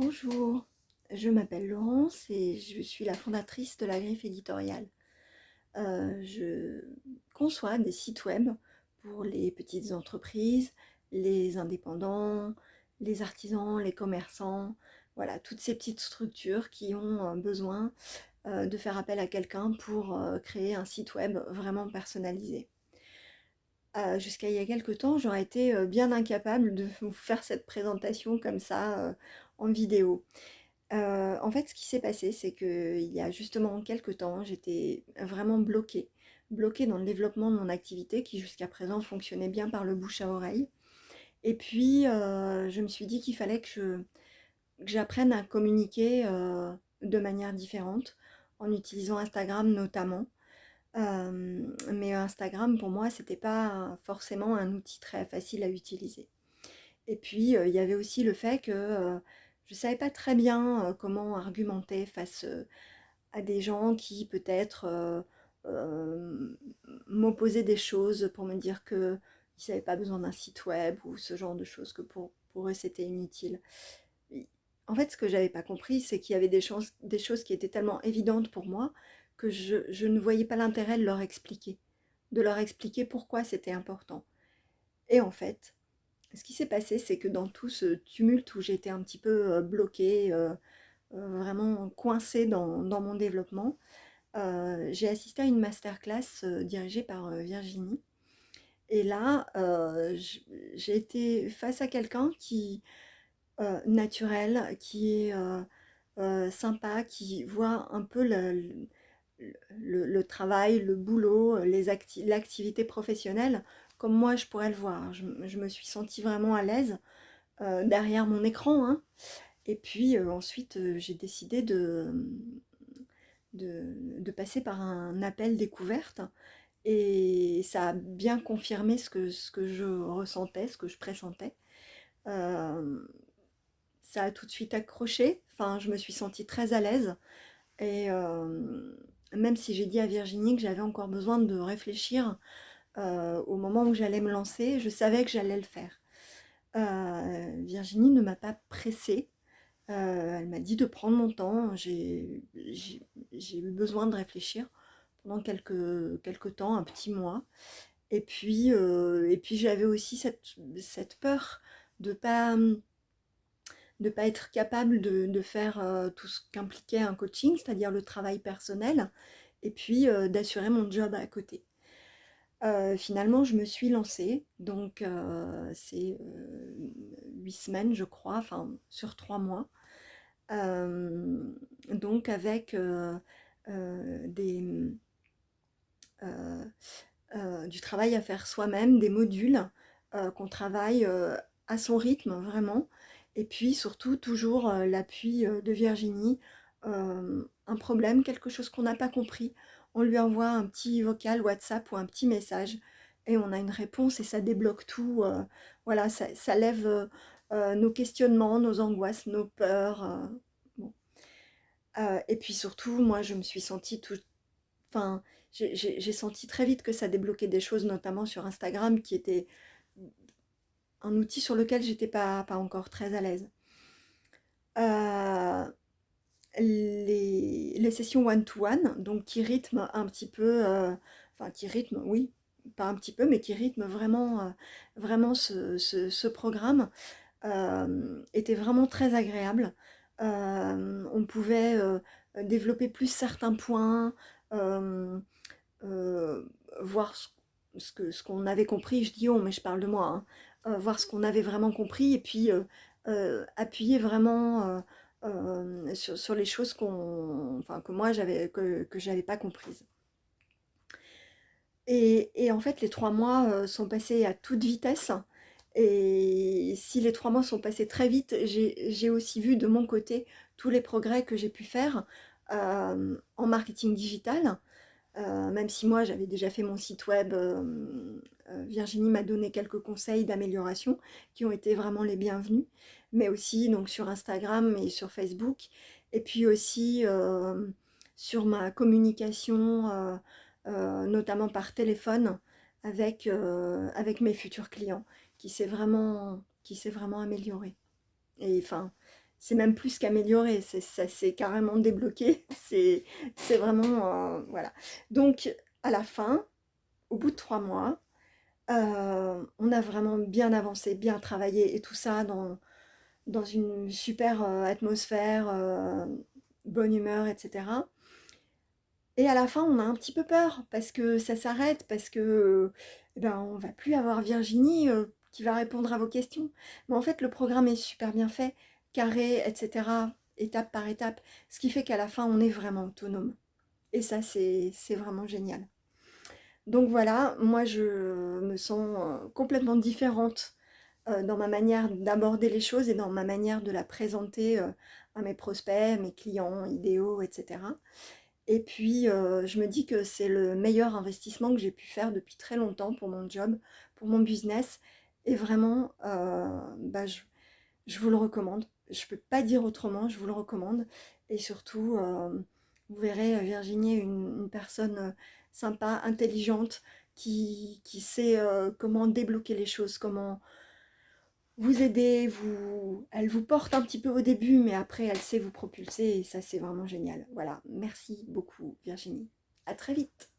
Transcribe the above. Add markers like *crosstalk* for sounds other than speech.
Bonjour, je m'appelle Laurence et je suis la fondatrice de la Griffe éditoriale. Euh, je conçois des sites web pour les petites entreprises, les indépendants, les artisans, les commerçants, voilà, toutes ces petites structures qui ont euh, besoin euh, de faire appel à quelqu'un pour créer un site web vraiment personnalisé. Jusqu'à il y a quelques temps, j'aurais été bien incapable de vous faire cette présentation comme ça en vidéo. en fait, ce qui s'est passé, c'est qu'il y a justement quelques temps, j'étais vraiment bloquée. Bloquée dans le développement de mon activité qui jusqu'à présent fonctionnait bien par le bouche à oreille. Et puis, je me suis dit qu'il fallait que j'apprenne à communiquer de manière différente, en utilisant Instagram notamment mais Instagram, pour moi, c'était pas forcément un outil très facile à utiliser. Et puis, il y avait aussi le fait que je savais pas très bien comment argumenter face à des gens qui peut-être m'opposaient des choses pour me dire qu'ils n'avaient pas besoin d'un site web ou ce genre de choses, que pour, eux c'était inutile. En fait, ce que j'avais pas compris, c'est qu'il y avait des, des choses qui étaient tellement évidentes pour moi que je, ne voyais pas l'intérêt de leur expliquer, de leur expliquer pourquoi c'était important. Et en fait, ce qui s'est passé, c'est que dans tout ce tumulte où j'étais un petit peu euh, bloquée, euh, euh, vraiment coincée dans, mon développement, j'ai assisté à une masterclass dirigée par Virginie. Et là, j'ai été face à quelqu'un qui, naturel, qui est sympa, qui voit un peu le, le, travail, le boulot, l'activité professionnelle, comme moi je pourrais le voir. Je, me suis sentie vraiment à l'aise euh, derrière mon écran. Hein. Et puis euh, ensuite, euh, j'ai décidé de, de, passer par un appel découverte. Et ça a bien confirmé ce que, ce que je ressentais, ce que je pressentais. ça a tout de suite accroché. Enfin, je me suis sentie très à l'aise. Et même si j'ai dit à Virginie que j'avais encore besoin de réfléchir euh, au moment où j'allais me lancer, je savais que j'allais le faire. Euh, Virginie ne m'a pas pressée, euh, elle m'a dit de prendre mon temps, j'ai eu besoin de réfléchir pendant quelques, quelques temps, un petit mois. Et puis, et puis j'avais aussi cette, cette, peur de pas de ne pas être capable de, faire euh, tout ce qu'impliquait un coaching, c'est-à-dire le travail personnel, et puis euh, d'assurer mon job à côté. Euh, finalement, je me suis lancée, donc c'est huit semaines, je crois, enfin sur trois mois, donc avec du travail à faire soi-même, des modules qu'on travaille à son rythme vraiment, et puis surtout, toujours euh, l'appui euh, de Virginie. Euh, un problème, quelque chose qu'on n'a pas compris, on lui envoie un petit vocal WhatsApp ou un petit message et on a une réponse et ça débloque tout. voilà, ça, lève nos questionnements, nos angoisses, nos peurs. et puis surtout, moi, je me suis sentie tout... Enfin, j'ai senti très vite que ça débloquait des choses, notamment sur Instagram, qui étaient un outil sur lequel j'étais pas, pas encore très à l'aise. Euh, les, sessions one-to-one, donc qui rythment un petit peu, euh, enfin qui rythment, oui, pas un petit peu, mais qui rythment vraiment, euh, vraiment ce, programme, était vraiment très agréable. on pouvait développer plus certains points, voir ce, ce qu'on avait compris, je dis oh mais je parle de moi, hein. Euh, voir ce qu'on avait vraiment compris et puis euh, euh, appuyer vraiment sur, les choses qu'on, enfin, que moi j'avais que, pas comprises. Et, en fait, les trois mois sont passés à toute vitesse. Et si les trois mois sont passés très vite, j'ai aussi vu de mon côté tous les progrès que j'ai pu faire en marketing digital. Même si moi, j'avais déjà fait mon site web euh, Virginie m'a donné quelques conseils d'amélioration qui ont été vraiment les bienvenus, mais aussi donc sur Instagram et sur Facebook, et puis aussi euh, sur ma communication, euh, notamment par téléphone, avec, avec mes futurs clients, qui s'est vraiment, vraiment amélioré. Et enfin, c'est même plus qu'amélioré, ça s'est carrément débloqué, *laughs* c'est vraiment, euh, voilà. Donc, à la fin, au bout de trois mois, euh, on a vraiment bien avancé, bien travaillé, et tout ça dans, une super euh, atmosphère, bonne humeur, etc. Et à la fin, on a un petit peu peur, parce que ça s'arrête, parce que eh ben, on va plus avoir Virginie qui va répondre à vos questions. Mais en fait, le programme est super bien fait carré, etc., étape par étape, ce qui fait qu'à la fin, on est vraiment autonome. Et ça, c'est vraiment génial. Donc voilà, moi, je me sens euh, complètement différente euh, dans ma manière d'aborder les choses et dans ma manière de la présenter euh, à mes prospects, mes clients idéaux, etc. Et puis, je me dis que c'est le meilleur investissement que j'ai pu faire depuis très longtemps pour mon job, pour mon business. Et vraiment, bah, je, je vous le recommande je ne peux pas dire autrement, je vous le recommande. Et surtout, euh, vous verrez euh, Virginie, une, personne euh, sympa, intelligente, qui, qui sait comment débloquer les choses, comment vous aider, vous, elle vous porte un petit peu au début, mais après elle sait vous propulser et ça c'est vraiment génial. Voilà, merci beaucoup Virginie. À très vite